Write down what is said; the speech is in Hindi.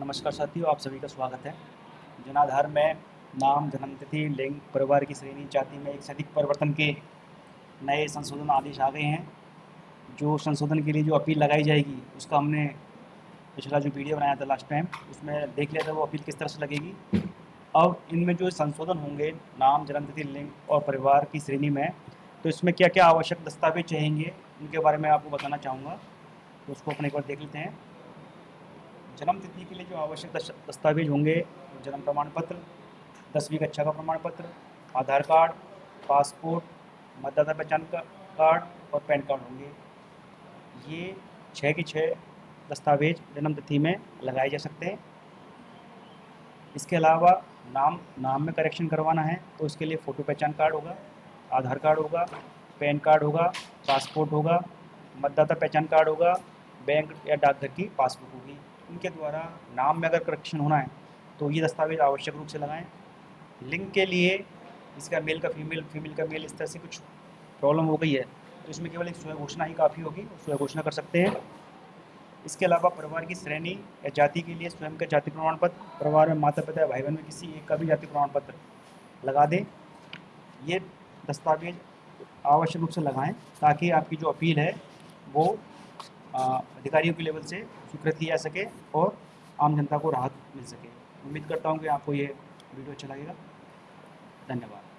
नमस्कार साथियों, आप सभी का स्वागत है। जनाधार में नाम जन्मतिथि लिंग, परिवार की श्रेणी, जाति में एक से अधिक परिवर्तन के नए संशोधन आदेश आ गए हैं। जो संशोधन के लिए जो अपील लगाई जाएगी, उसका हमने पिछला जो वीडियो बनाया था लास्ट टाइम उसमें देख लिया था वो अपील किस तरह से लगेगी। अब इनमें जो संशोधन होंगे, नाम जन्मतिथि लिंग और परिवार की श्रेणी में तो इसमें क्या क्या आवश्यक दस्तावेज़ चाहेंगे उनके बारे में आपको बताना चाहूँगा। तो उसको अपने एक बार देख लेते हैं। जन्म तिथि के लिए जो आवश्यक दस्तावेज़ होंगे, जन्म प्रमाण पत्र दसवीं कक्षा का प्रमाण पत्र आधार कार्ड, पासपोर्ट, मतदाता पहचान कार्ड और पैन कार्ड होंगे। ये छः के छः दस्तावेज़ जन्म तिथि में लगाए जा सकते हैं। इसके अलावा नाम नाम में करेक्शन करवाना है तो उसके लिए फ़ोटो पहचान कार्ड होगा, आधार कार्ड होगा, पैन कार्ड होगा पासपोर्ट होगा, मतदाता पहचान कार्ड होगा बैंक या डाकघर की पासबुक होगी। उनके द्वारा नाम में अगर करेक्शन होना है तो ये दस्तावेज़ आवश्यक रूप से लगाएँ। लिंक के लिए इसका मेल का फीमेल फीमेल का मेल इस तरह से कुछ प्रॉब्लम हो गई है तो इसमें केवल एक स्वयं घोषणा ही काफ़ी होगी स्वयं घोषणा कर सकते हैं। इसके अलावा परिवार की श्रेणी या जाति के लिए स्वयं का जाति प्रमाण पत्र, परिवार में माता पिता या भाई बहन में किसी एक का भी जाति प्रमाण पत्र लगा दें। ये दस्तावेज़ आवश्यक रूप से लगाएँ, ताकि आपकी जो अपील है, वो अधिकारियों के लेवल से स्वीकृत की जा सके और आम जनता को राहत मिल सके। उम्मीद करता हूँ कि आपको ये वीडियो अच्छा लगेगा। धन्यवाद।